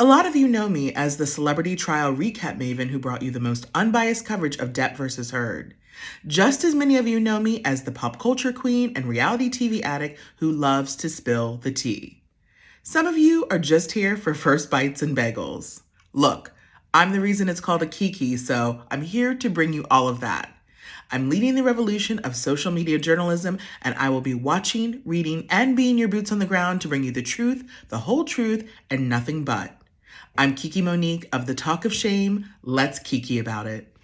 A lot of you know me as the celebrity trial recap maven who brought you the most unbiased coverage of Depp versus Heard. Just as many of you know me as the pop culture queen and reality TV addict who loves to spill the tea. Some of you are just here for first bites and bagels. Look, I'm the reason it's called a Kiki, so I'm here to bring you all of that. I'm leading the revolution of social media journalism, and I will be watching, reading, and being your boots on the ground to bring you the truth, the whole truth, and nothing but. I'm Kiki Monique of The Talk of Shame. Let's Kiki about it.